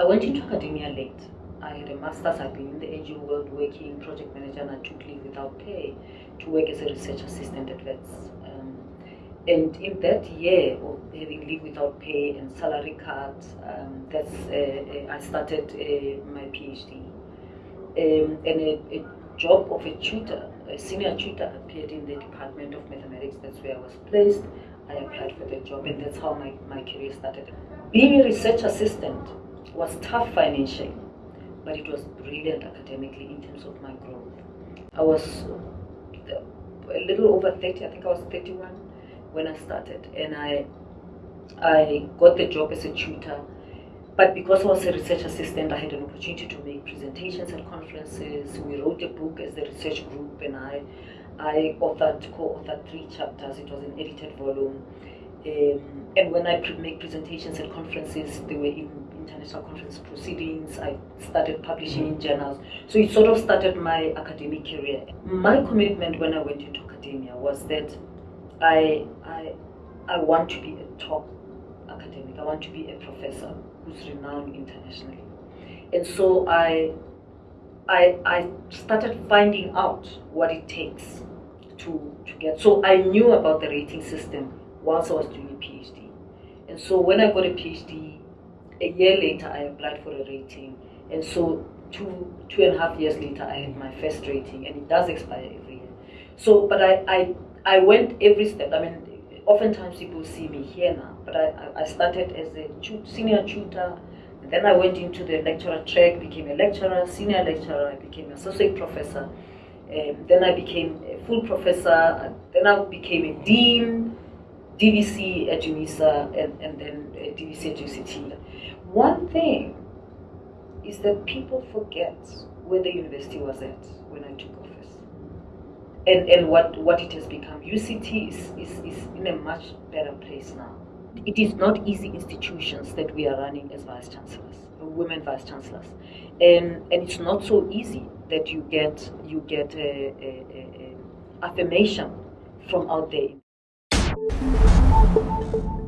I went into academia late. I had a master's, I'd been in the NGO world working project manager and I took leave without pay to work as a research assistant at WITS. Um, and in that year of having leave without pay and salary cuts, um, that's uh, uh I started uh, my PhD. Um, and a, a, job of a tutor, a senior tutor appeared in the Department of Mathematics. That's where I was placed. I applied for the job and that's how my, my career started. Being a research assistant was tough financially, but it was brilliant academically in terms of my growth. I was a little over 30, I think I was 31 when I started, and I, I got the job as a tutor. But because I was a research assistant, I had an opportunity to make presentations at conferences. We wrote a book as the research group, and I, I authored, co-authored three chapters. It was an edited volume. Um, and when I could make presentations at conferences, they were in international conference proceedings. I started publishing in journals. So it sort of started my academic career. My commitment when I went into academia was that I, I, I want to be a top academic. I want to be a professor who's renowned internationally. And so I, I, I started finding out what it takes to, to get. So I knew about the rating system whilst I was doing a PhD. And so when I got a PhD, a year later I applied for a rating. And so two, two and a half years later I had my first rating and it does expire every year. So, but I, I, I went every step. I mean, oftentimes people see me here now, but I, I started as a senior tutor, then I went into the lecturer track, became a lecturer, senior lecturer, I became associate professor. Um, then I became a full professor, then I became a dean, DVC at UNISA and, and then DVC at UCT. One thing is that people forget where the university was at when I took office and, and what, what it has become. UCT is, is, is in a much better place now. It is not easy institutions that we are running as vice chancellors, women vice chancellors, and and it's not so easy that you get you get a, a, a, a affirmation from out there. Thank you.